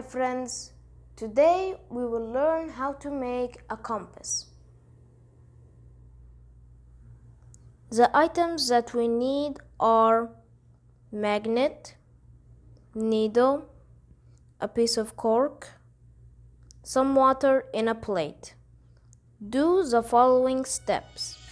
friends, today we will learn how to make a compass. The items that we need are magnet, needle, a piece of cork, some water in a plate. Do the following steps.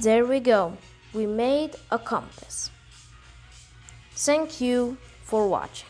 There we go. We made a compass. Thank you for watching.